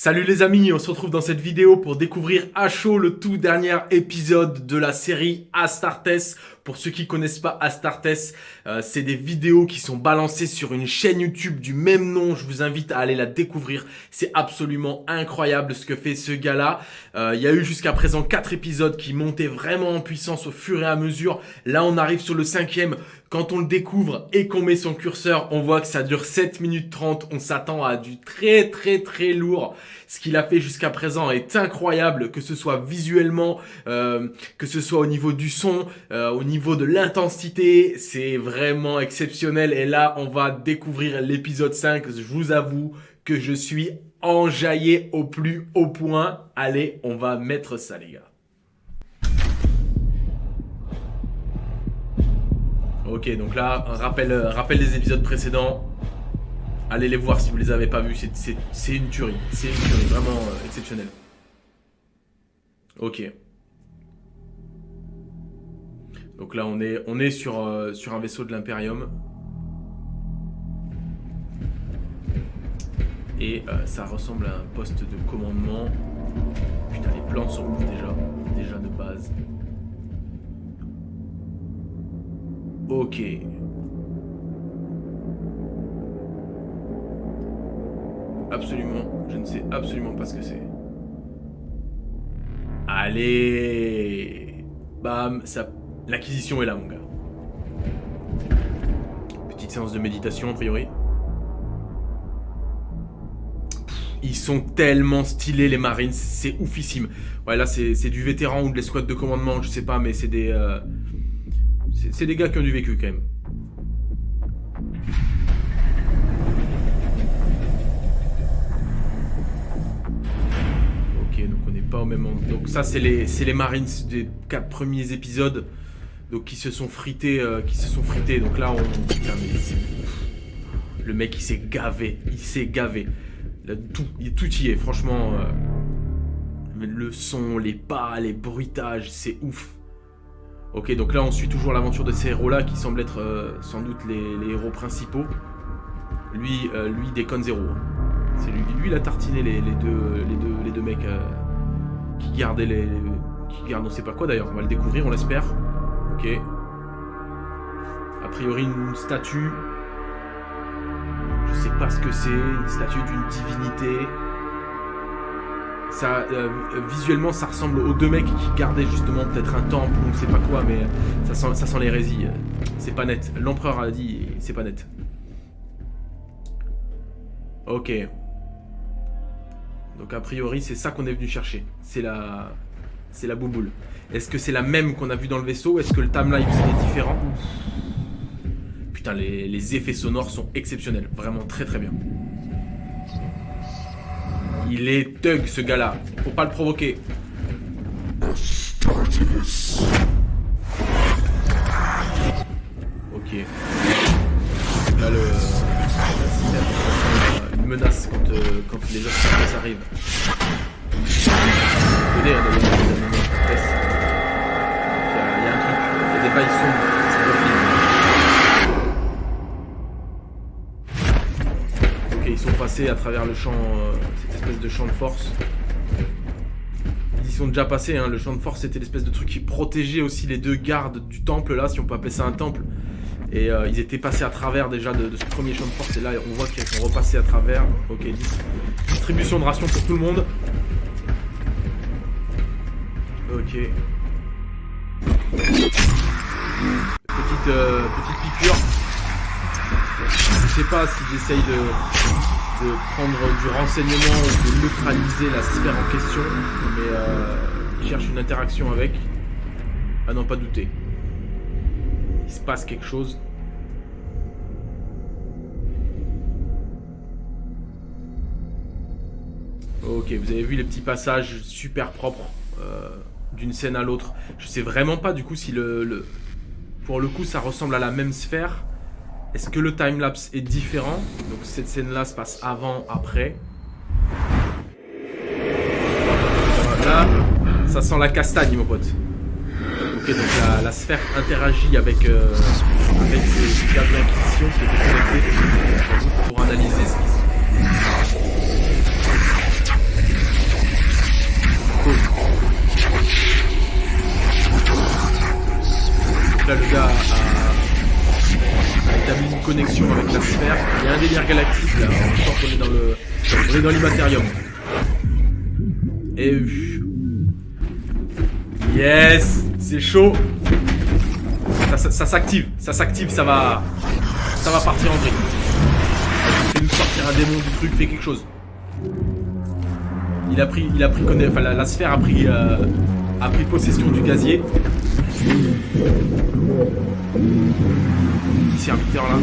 Salut les amis, on se retrouve dans cette vidéo pour découvrir à chaud le tout dernier épisode de la série Astartes. Pour ceux qui connaissent pas Astartes, euh, c'est des vidéos qui sont balancées sur une chaîne YouTube du même nom. Je vous invite à aller la découvrir. C'est absolument incroyable ce que fait ce gars-là. Euh, il y a eu jusqu'à présent quatre épisodes qui montaient vraiment en puissance au fur et à mesure. Là, on arrive sur le cinquième. Quand on le découvre et qu'on met son curseur, on voit que ça dure 7 minutes 30. On s'attend à du très très très lourd. Ce qu'il a fait jusqu'à présent est incroyable, que ce soit visuellement, euh, que ce soit au niveau du son, euh, au niveau de l'intensité. C'est vraiment exceptionnel. Et là, on va découvrir l'épisode 5. Je vous avoue que je suis enjaillé au plus haut point. Allez, on va mettre ça les gars. Ok, donc là, euh, rappel des épisodes précédents. Allez les voir si vous les avez pas vus, c'est une tuerie. C'est une tuerie, vraiment euh, exceptionnelle. Ok. Donc là, on est, on est sur, euh, un vaisseau de l'Imperium. Et ça ressemble à un poste de commandement. Putain, les plans sont déjà. Déjà de base. Ok. Absolument, je ne sais absolument pas ce que c'est. Allez Bam, ça... L'acquisition est là, mon gars. Petite séance de méditation, a priori. Ils sont tellement stylés, les Marines. C'est oufissime. Ouais, là, c'est du vétéran ou de l'escouade de commandement, je sais pas, mais c'est des... Euh, c'est des gars qui ont du vécu quand même. Ok, donc on n'est pas au même endroit. Donc ça, c'est les, Marines des quatre premiers épisodes. Donc qui se sont frités, euh, qui se sont frités. Donc là, on... le mec, il s'est gavé. Il s'est gavé. tout, tout y est, franchement. Euh, le son, les pas, les bruitages, c'est ouf. Ok, donc là on suit toujours l'aventure de ces héros-là qui semblent être euh, sans doute les, héros principaux. Lui, euh, lui déconne zéro. Hein. C'est lui, lui il a tartiné les, deux, les, deux, les deux mecs euh, qui gardaient les, qui gardent on sait pas quoi d'ailleurs. On va le découvrir, on l'espère. Ok. A priori une statue. Je sais pas ce que c'est, une statue d'une divinité euh, visuellement, ça ressemble aux deux mecs qui gardaient justement peut-être un temple ou je sais pas quoi, mais ça sent, l'hérésie. C'est pas net. L'empereur a dit, c'est pas net. Ok. Donc a priori, c'est ça qu'on est venu chercher. C'est la, c'est la bouboule. Est-ce que c'est la même qu'on a vu dans le vaisseau Est-ce que le timeline est différent? Putain, les effets sonores sont exceptionnels. Vraiment très très bien. Il est thug ce gars-là. Faut pas le provoquer. Ok. Là, le... Une menace quand, euh, quand les autres arrivent. Hein, il y, a un truc. Il y a des bails sombres. À travers le champ, euh, cette espèce de champ de force. Ils y sont déjà passés, hein. le champ de force c'était l'espèce de truc qui protégeait aussi les deux gardes du temple là, si on peut appeler ça un temple. Et euh, ils étaient passés à travers déjà de, ce premier champ de force et là on voit qu'ils sont repassés à travers. Ok, distribution de rations pour tout le monde. Ok. Petite, euh, petite piqûre. Je sais pas si j'essaye de, prendre du renseignement ou de neutraliser la sphère en question, mais euh, il cherche une interaction avec. Ah non, pas douter. Il se passe quelque chose. Ok, vous avez vu les petits passages super propres euh, d'une scène à l'autre. Je sais vraiment pas du coup si le, le, Pour le coup, ça ressemble à la même sphère est-ce que le timelapse est différent Donc cette scène-là se passe avant, après. Là, ça sent la castagne, mon pote. Ok, donc la, sphère interagit avec, euh, avec ces d'inquisition qui étaient connectés pour analyser ce qui se délire galactique là, en tant qu'on est dans le. On est dans l'immatérium. Yes C'est chaud Ça, s'active, ça s'active, ça va. Ça va partir en vrille. Fais nous sortir un démon du truc, fais quelque chose. Il a pris, il a pris, enfin la, sphère a pris, euh, a pris possession du gazier. Serviteur là.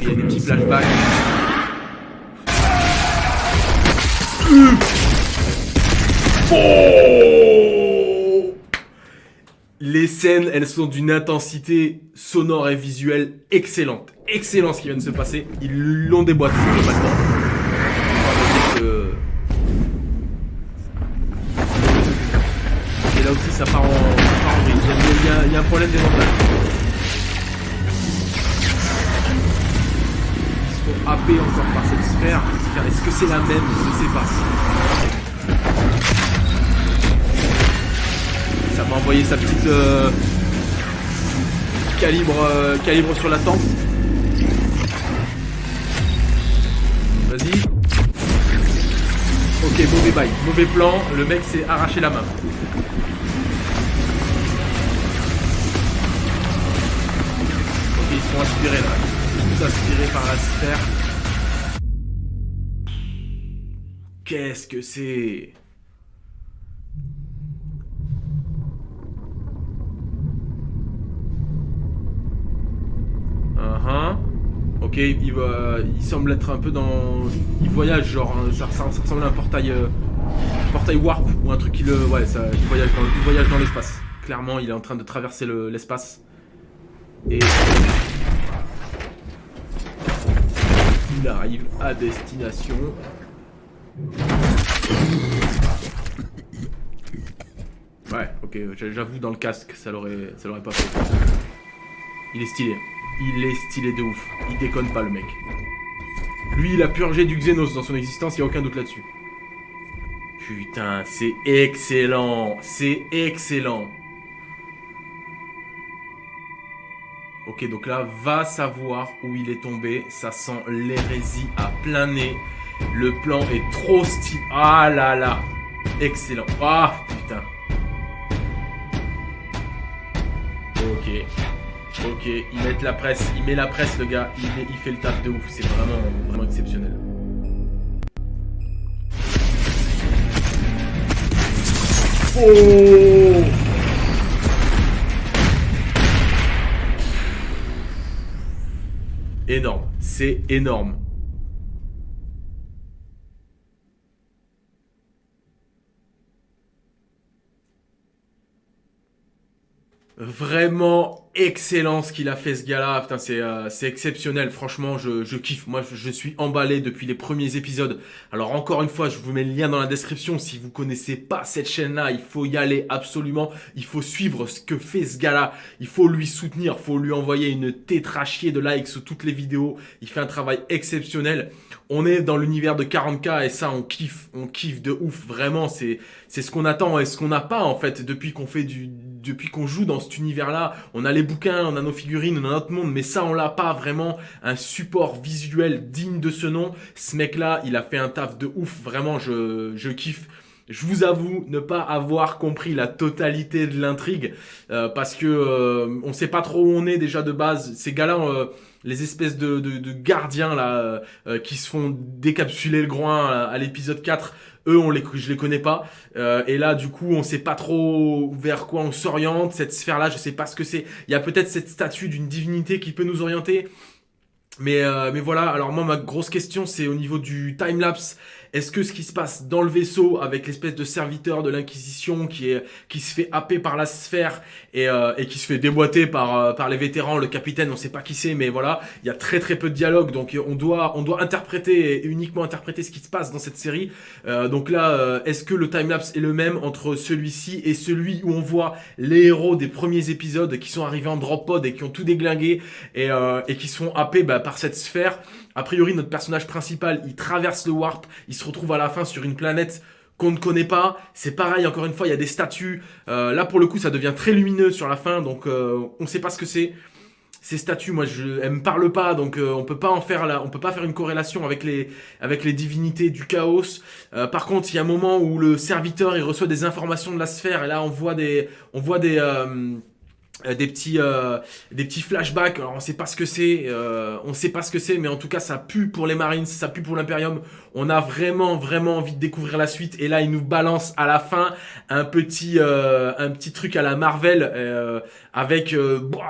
Il y a des petits flashbacks. Oh Les scènes, elles sont d'une intensité sonore et visuelle excellente. Excellent ce qui vient de se passer. Ils l'ont déboîté maintenant. Ça part en, vrille. Il y, a, un problème des montagnes. Ils se font happer encore par cette sphère. Est-ce que c'est la même? Je ne sais pas. Ça m'a envoyé sa petite euh, calibre, euh, calibre sur la tempe. Vas-y. Ok, mauvais bail, mauvais plan, le mec s'est arraché la main. Inspirés là. Inspirés par la sphère. Qu'est-ce que c'est? Uh-huh. Ok, il, va, il semble être un peu dans... Il voyage, genre, hein, ça, ressemble à un portail... Euh, portail warp, ou un truc qui le... Ouais, ça, il voyage dans, il voyage dans l'espace. Clairement, il est en train de traverser l'espace. Et il arrive à destination. Ouais, ok, j'avoue dans le casque, ça l'aurait ça l'aurait pas fait. Il est stylé. Il est stylé de ouf. Il déconne pas le mec. Lui, il a purgé du Xenos dans son existence, il n'y a aucun doute là-dessus. Putain, c'est excellent. C'est excellent. Ok, donc là, va savoir où il est tombé. Ça sent l'hérésie à plein nez. Le plan est trop stylé. Ah là là. Excellent. Ah, putain. Ok. Ok, il met la presse. Il met la presse, le gars. Il, il fait le taf de ouf. C'est vraiment, vraiment exceptionnel. Oh énorme. C'est énorme. Vraiment excellent ce qu'il a fait ce gars-là. Putain, c'est euh, exceptionnel. Franchement, je, je, kiffe. Moi, je, suis emballé depuis les premiers épisodes. Alors, encore une fois, je vous mets le lien dans la description. Si vous connaissez pas cette chaîne-là, il faut y aller absolument. Il faut suivre ce que fait ce gars-là. Il faut lui soutenir. Il faut lui envoyer une tétrachier de likes sous toutes les vidéos. Il fait un travail exceptionnel. On est dans l'univers de 40K et ça, on kiffe. On kiffe de ouf. Vraiment, c'est ce qu'on attend et ce qu'on n'a pas, en fait, depuis qu'on fait du depuis qu'on joue dans cet univers-là, on a bouquins, on a nos figurines, on a notre monde, mais ça, on l'a pas vraiment un support visuel digne de ce nom. Ce mec-là, il a fait un taf de ouf, vraiment, je, je kiffe. Je vous avoue ne pas avoir compris la totalité de l'intrigue euh, parce que euh, on sait pas trop où on est déjà de base. Ces gars-là, euh, les espèces de, de, gardiens là qui se font décapsuler le groin à l'épisode 4, eux, on les, je les connais pas. Euh, et là, du coup, on sait pas trop vers quoi on s'oriente. Cette sphère-là, je sais pas ce que c'est. Il y a peut-être cette statue d'une divinité qui peut nous orienter. Mais, euh, mais voilà, alors moi, ma grosse question, c'est au niveau du time-lapse. Est-ce que ce qui se passe dans le vaisseau avec l'espèce de serviteur de l'Inquisition qui est qui se fait happer par la sphère et, euh, qui se fait déboîter par euh, par les vétérans, le capitaine, on sait pas qui c'est, mais voilà, il y a très très peu de dialogue, donc on doit on doit interpréter uniquement interpréter ce qui se passe dans cette série. Euh, donc là, est-ce que le timelapse est le même entre celui-ci et celui où on voit les héros des premiers épisodes qui sont arrivés en drop pod et qui ont tout déglingué et, et qui sont happés bah, par cette sphère? A priori, notre personnage principal, il traverse le warp, il se retrouve à la fin sur une planète qu'on ne connaît pas. C'est pareil, encore une fois, il y a des statues. Euh, là, pour le coup, ça devient très lumineux sur la fin, donc euh, on ne sait pas ce que c'est. ces statues, moi, je, elles me parlent pas, donc euh, on peut en faire là, on peut pas faire une corrélation avec les, avec les divinités du chaos. Par contre, il y a un moment où le serviteur il reçoit des informations de la sphère et là on voit des, on voit des des petits euh, des petits flashbacks. Alors on sait pas ce que c'est euh, on sait pas ce que c'est mais en tout cas ça pue pour les Marines ça pue pour l'Imperium on a vraiment vraiment envie de découvrir la suite. Et là il nous balance à la fin un petit un petit truc à la Marvel avec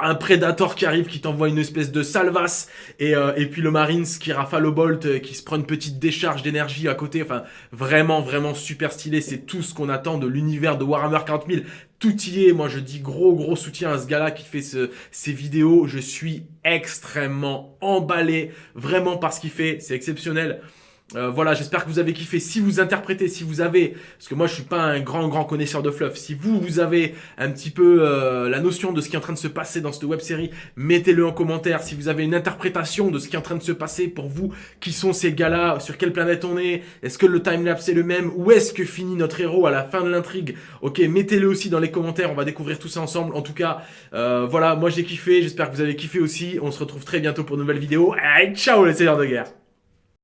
un Predator qui arrive qui t'envoie une espèce de salvas et, et puis le Marines qui rafale au bolt qui se prend une petite décharge d'énergie à côté. Enfin vraiment vraiment super stylé. C'est tout ce qu'on attend de l'univers de Warhammer 40 000 tout y est. Moi, je dis gros, gros soutien à ce gars-là qui fait ce, ces vidéos. Je suis extrêmement emballé, vraiment par ce qu'il fait. C'est exceptionnel. Euh, voilà, j'espère que vous avez kiffé. Si vous interprétez, si vous avez, parce que moi je suis pas un grand grand connaisseur de fluff, si vous vous avez un petit peu euh, la notion de ce qui est en train de se passer dans cette web série, mettez-le en commentaire. Si vous avez une interprétation de ce qui est en train de se passer pour vous, qui sont ces gars-là, sur quelle planète on est, est-ce que le timelapse est le même, où est-ce que finit notre héros à la fin de l'intrigue? Ok, mettez-le aussi dans les commentaires. On va découvrir tout ça ensemble. En tout cas, euh, voilà, moi j'ai kiffé. J'espère que vous avez kiffé aussi. On se retrouve très bientôt pour une nouvelle vidéo. Allez, ciao les seigneurs de guerre.